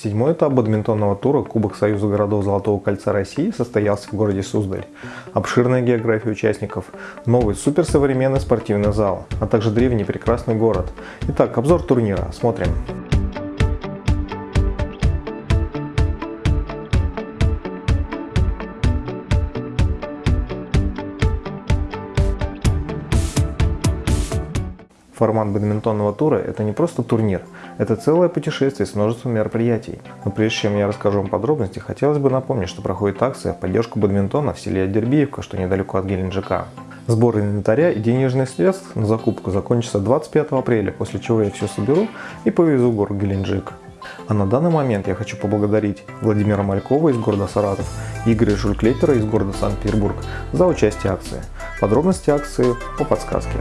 Седьмой этап бадминтонного тура Кубок Союза городов Золотого кольца России состоялся в городе Суздаль. Обширная география участников, новый суперсовременный спортивный зал, а также древний прекрасный город. Итак, обзор турнира. Смотрим. Формат бадминтонного тура – это не просто турнир, это целое путешествие с множеством мероприятий. Но прежде чем я расскажу вам подробности, хотелось бы напомнить, что проходит акция в поддержку бадминтона в селе Дербиевка, что недалеко от Геленджика. Сбор инвентаря и денежных средств на закупку закончится 25 апреля, после чего я все соберу и повезу в город Геленджик. А на данный момент я хочу поблагодарить Владимира Малькова из города Саратов и Игоря Жульклетера из города Санкт-Петербург за участие в акции. Подробности акции по подсказке.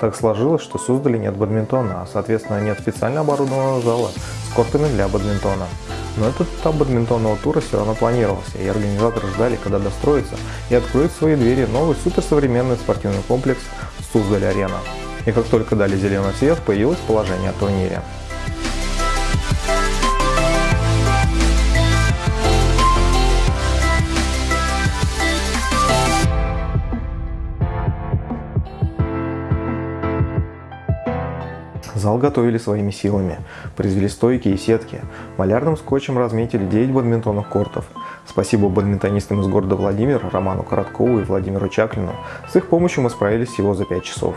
Так сложилось, что создали нет бадминтона, а соответственно нет специально оборудованного зала с кортами для бадминтона. Но этот этап бадминтонного тура все равно планировался, и организаторы ждали, когда достроится и откроет свои двери новый суперсовременный спортивный комплекс Суздаль-Арена. И как только дали зеленый свет, появилось положение о турнире. Зал готовили своими силами, произвели стойки и сетки, малярным скотчем разметили 9 бадминтонных кортов. Спасибо бадминтонистам из города Владимир, Роману Короткову и Владимиру Чаклину. С их помощью мы справились всего за 5 часов.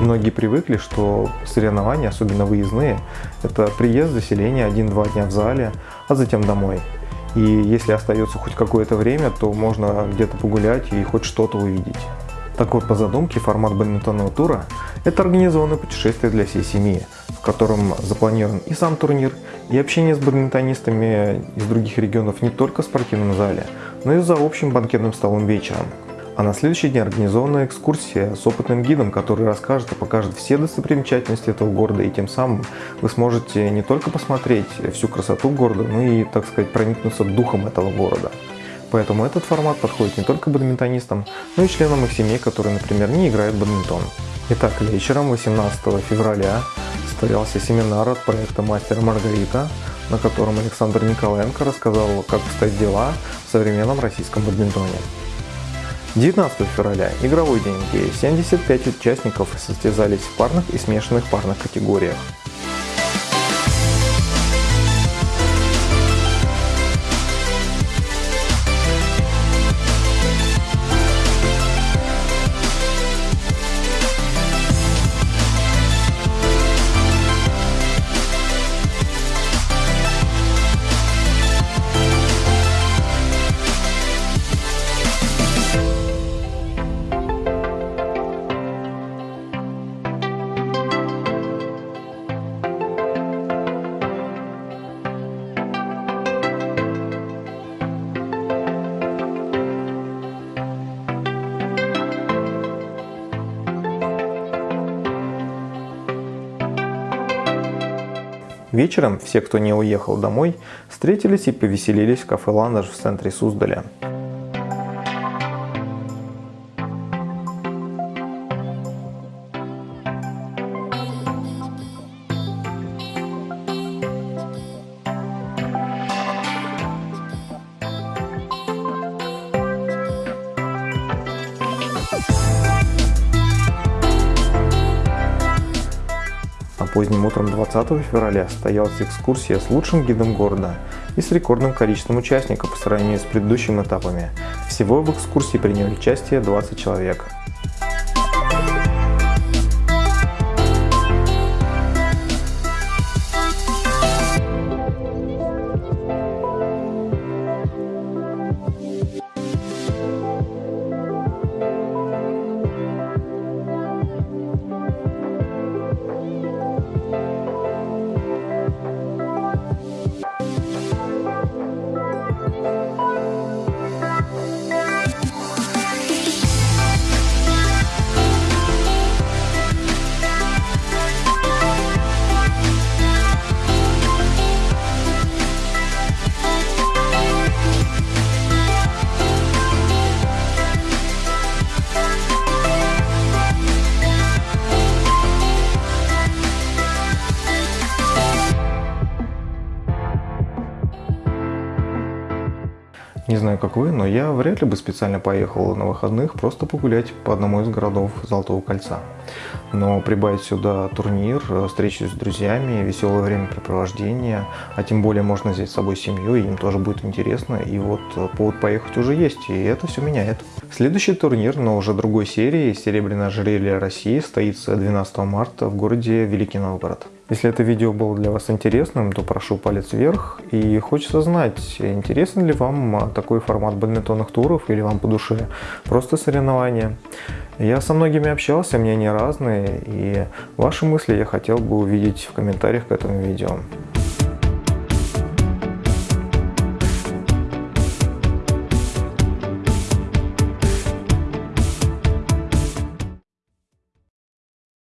Многие привыкли, что соревнования, особенно выездные, это приезд, заселение один-два дня в зале, а затем домой. И если остается хоть какое-то время, то можно где-то погулять и хоть что-то увидеть. Так вот, по задумке, формат бадминтонного тура – это организованное путешествие для всей семьи, в котором запланирован и сам турнир, и общение с бадминтонистами из других регионов не только в спортивном зале, но и за общим банкетным столом вечером – а на следующий день организована экскурсия с опытным гидом, который расскажет и покажет все достопримечательности этого города. И тем самым вы сможете не только посмотреть всю красоту города, но и, так сказать, проникнуться духом этого города. Поэтому этот формат подходит не только бадминтонистам, но и членам их семей, которые, например, не играют в бадминтон. Итак, вечером 18 февраля состоялся семинар от проекта «Мастер Маргарита», на котором Александр Николаенко рассказал, как обстоят дела в современном российском бадминтоне. 19 февраля – игровой день, где 75 участников состязались в парных и смешанных парных категориях. Вечером все, кто не уехал домой, встретились и повеселились в кафе «Ландыш» в центре Суздаля. Поздним утром 20 февраля состоялась экскурсия с лучшим гидом города и с рекордным количеством участников по сравнению с предыдущими этапами. Всего в экскурсии приняли участие 20 человек. Знаю, как вы, но я вряд ли бы специально поехал на выходных просто погулять по одному из городов Золотого кольца. Но прибавить сюда турнир, встречи с друзьями, веселое времяпрепровождение, а тем более можно взять с собой семью, и им тоже будет интересно. И вот повод поехать уже есть, и это все меняет. Следующий турнир, но уже другой серии, Серебряное ожерелье России, состоится 12 марта в городе Великий Новгород. Если это видео было для вас интересным, то прошу палец вверх. И хочется знать, интересен ли вам такой формат бадминтонных туров или вам по душе просто соревнования. Я со многими общался, мнения разные, и ваши мысли я хотел бы увидеть в комментариях к этому видео.